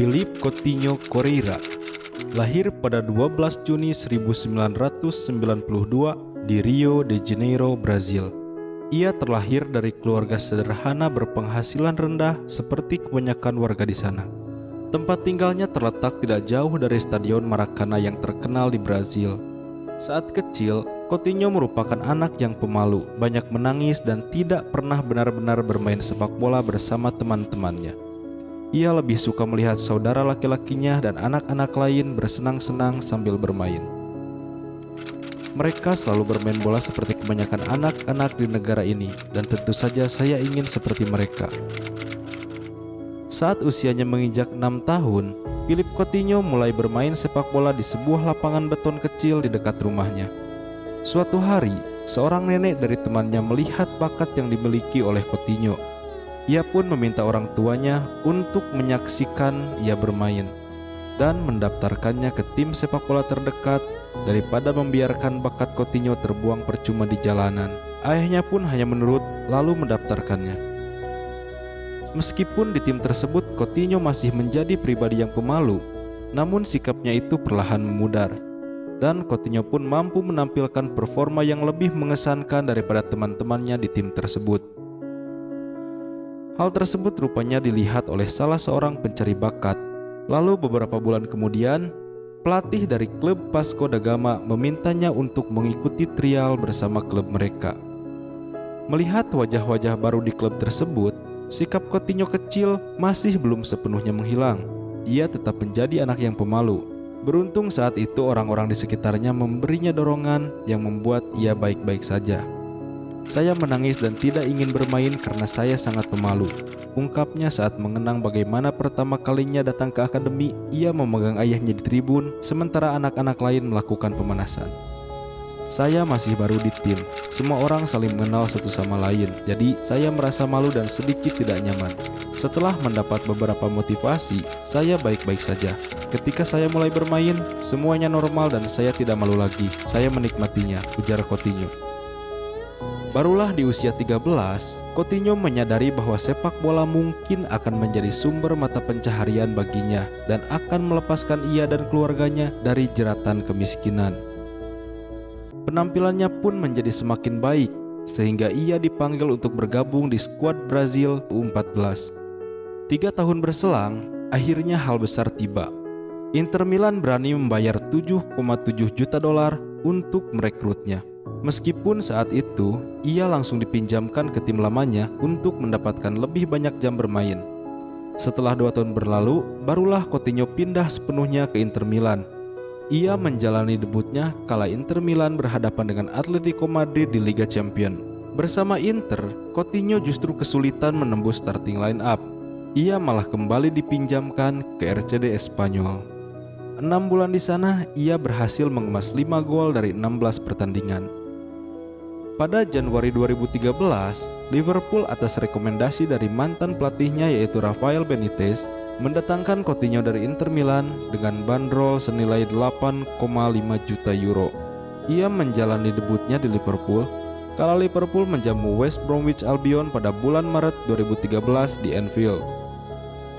Philip Coutinho Correira lahir pada 12 Juni 1992 di Rio de Janeiro, Brazil. Ia terlahir dari keluarga sederhana berpenghasilan rendah seperti kebanyakan warga di sana. Tempat tinggalnya terletak tidak jauh dari Stadion Maracana yang terkenal di Brazil. Saat kecil, Coutinho merupakan anak yang pemalu, banyak menangis dan tidak pernah benar-benar bermain sepak bola bersama teman-temannya. Ia lebih suka melihat saudara laki-lakinya dan anak-anak lain bersenang-senang sambil bermain. Mereka selalu bermain bola seperti kebanyakan anak-anak di negara ini, dan tentu saja saya ingin seperti mereka. Saat usianya menginjak enam tahun, Philip Coutinho mulai bermain sepak bola di sebuah lapangan beton kecil di dekat rumahnya. Suatu hari, seorang nenek dari temannya melihat bakat yang dimiliki oleh Coutinho. Ia pun meminta orang tuanya untuk menyaksikan ia bermain dan mendaftarkannya ke tim sepak bola terdekat daripada membiarkan bakat Coutinho terbuang percuma di jalanan. Ayahnya pun hanya menurut lalu mendaftarkannya. Meskipun di tim tersebut Coutinho masih menjadi pribadi yang pemalu, namun sikapnya itu perlahan memudar. Dan Coutinho pun mampu menampilkan performa yang lebih mengesankan daripada teman-temannya di tim tersebut. Hal tersebut rupanya dilihat oleh salah seorang pencari bakat. Lalu beberapa bulan kemudian, pelatih dari klub Pasco da Gama memintanya untuk mengikuti trial bersama klub mereka. Melihat wajah-wajah baru di klub tersebut, sikap Coutinho kecil masih belum sepenuhnya menghilang. Ia tetap menjadi anak yang pemalu. Beruntung saat itu orang-orang di sekitarnya memberinya dorongan yang membuat ia baik-baik saja. Saya menangis dan tidak ingin bermain karena saya sangat pemalu. Ungkapnya saat mengenang bagaimana pertama kalinya datang ke akademi, ia memegang ayahnya di tribun, sementara anak-anak lain melakukan pemanasan. Saya masih baru di tim, semua orang saling mengenal satu sama lain, jadi saya merasa malu dan sedikit tidak nyaman. Setelah mendapat beberapa motivasi, saya baik-baik saja. Ketika saya mulai bermain, semuanya normal dan saya tidak malu lagi. Saya menikmatinya, ujar Coutinho. Barulah di usia 13, Coutinho menyadari bahwa sepak bola mungkin akan menjadi sumber mata pencaharian baginya dan akan melepaskan ia dan keluarganya dari jeratan kemiskinan. Penampilannya pun menjadi semakin baik sehingga ia dipanggil untuk bergabung di skuad Brazil U14. Tiga tahun berselang, akhirnya hal besar tiba. Inter Milan berani membayar 7,7 juta dolar untuk merekrutnya. Meskipun saat itu ia langsung dipinjamkan ke tim lamanya untuk mendapatkan lebih banyak jam bermain. Setelah dua tahun berlalu, barulah Coutinho pindah sepenuhnya ke Inter Milan. Ia menjalani debutnya kala Inter Milan berhadapan dengan Atletico Madrid di Liga Champion. Bersama Inter, Coutinho justru kesulitan menembus starting line up. Ia malah kembali dipinjamkan ke RCD Espanyol. Enam bulan di sana, ia berhasil mengemas 5 gol dari 16 pertandingan. Pada Januari 2013, Liverpool atas rekomendasi dari mantan pelatihnya yaitu Rafael Benitez mendatangkan Coutinho dari Inter Milan dengan bandrol senilai 8,5 juta euro. Ia menjalani debutnya di Liverpool kala Liverpool menjamu West Bromwich Albion pada bulan Maret 2013 di Anfield.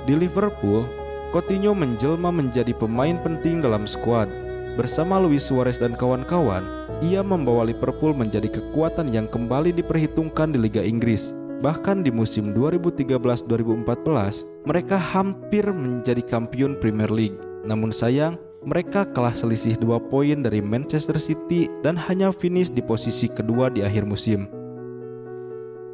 Di Liverpool, Coutinho menjelma menjadi pemain penting dalam skuad. Bersama Luis Suarez dan kawan-kawan, ia membawa Liverpool menjadi kekuatan yang kembali diperhitungkan di Liga Inggris. Bahkan di musim 2013-2014, mereka hampir menjadi kampiun Premier League. Namun sayang, mereka kalah selisih dua poin dari Manchester City dan hanya finish di posisi kedua di akhir musim.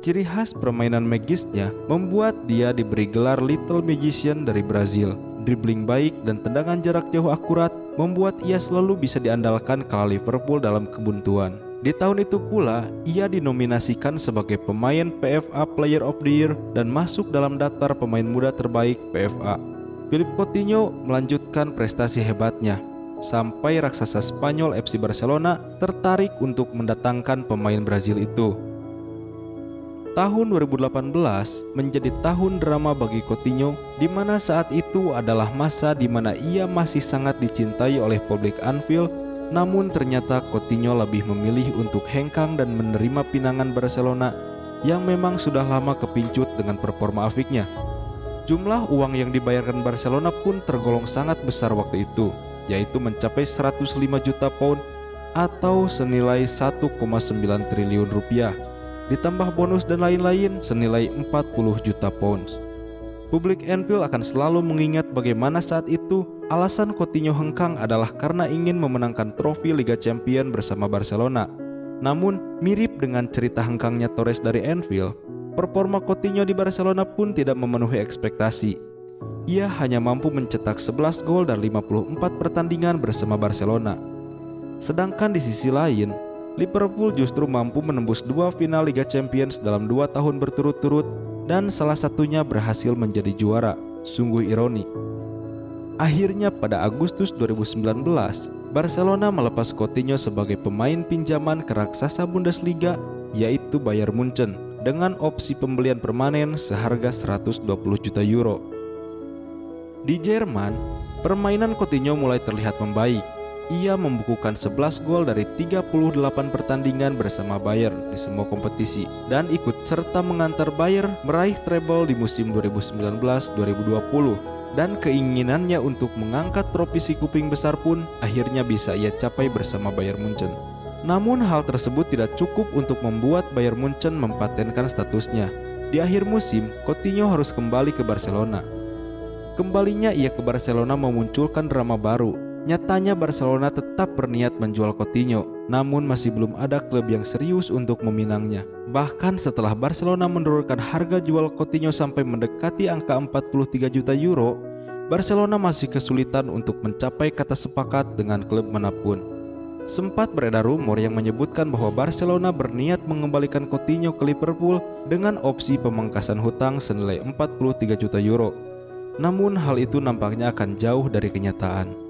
Ciri khas permainan magisnya membuat dia diberi gelar Little Magician dari Brazil. Dribbling baik dan tendangan jarak jauh akurat membuat ia selalu bisa diandalkan kala Liverpool dalam kebuntuan. Di tahun itu pula, ia dinominasikan sebagai pemain PFA Player of the Year dan masuk dalam daftar pemain muda terbaik PFA. Philip Coutinho melanjutkan prestasi hebatnya sampai raksasa Spanyol FC Barcelona tertarik untuk mendatangkan pemain Brazil itu. Tahun 2018 menjadi tahun drama bagi Coutinho di mana saat itu adalah masa di mana ia masih sangat dicintai oleh publik Anfield namun ternyata Coutinho lebih memilih untuk hengkang dan menerima pinangan Barcelona yang memang sudah lama kepincut dengan performa afiknya. Jumlah uang yang dibayarkan Barcelona pun tergolong sangat besar waktu itu, yaitu mencapai 105 juta pound atau senilai 1,9 triliun rupiah, ditambah bonus dan lain-lain senilai 40 juta pounds. Publik Anfield akan selalu mengingat bagaimana saat itu alasan Coutinho hengkang adalah karena ingin memenangkan trofi Liga Champion bersama Barcelona. Namun, mirip dengan cerita hengkangnya Torres dari Anfield, performa Coutinho di Barcelona pun tidak memenuhi ekspektasi. Ia hanya mampu mencetak 11 gol dan 54 pertandingan bersama Barcelona. Sedangkan di sisi lain, Liverpool justru mampu menembus dua final Liga Champions dalam dua tahun berturut-turut dan salah satunya berhasil menjadi juara. Sungguh ironi. Akhirnya pada Agustus 2019, Barcelona melepas Coutinho sebagai pemain pinjaman ke raksasa Bundesliga yaitu Bayern Munchen dengan opsi pembelian permanen seharga 120 juta euro. Di Jerman, permainan Coutinho mulai terlihat membaik. Ia membukukan 11 gol dari 38 pertandingan bersama Bayern di semua kompetisi dan ikut serta mengantar Bayern meraih treble di musim 2019-2020 dan keinginannya untuk mengangkat trofi si kuping besar pun akhirnya bisa ia capai bersama Bayern Munchen. Namun hal tersebut tidak cukup untuk membuat Bayern Munchen mempatenkan statusnya. Di akhir musim, Coutinho harus kembali ke Barcelona. Kembalinya ia ke Barcelona memunculkan drama baru. Nyatanya Barcelona tetap berniat menjual Coutinho, namun masih belum ada klub yang serius untuk meminangnya. Bahkan setelah Barcelona menurunkan harga jual Coutinho sampai mendekati angka 43 juta euro, Barcelona masih kesulitan untuk mencapai kata sepakat dengan klub mana pun. Sempat beredar rumor yang menyebutkan bahwa Barcelona berniat mengembalikan Coutinho ke Liverpool dengan opsi pemangkasan hutang senilai 43 juta euro. Namun hal itu nampaknya akan jauh dari kenyataan.